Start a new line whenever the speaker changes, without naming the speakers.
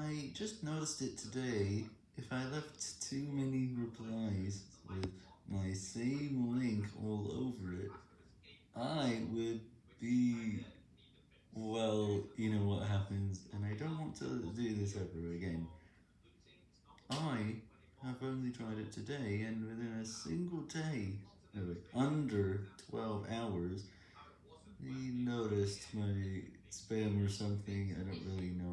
I just noticed it today, if I left too many replies with my same link all over it, I would be, well, you know what happens, and I don't want to do this ever again. I have only tried it today, and within a single day, no, under 12 hours, he noticed my spam or something, I don't really know.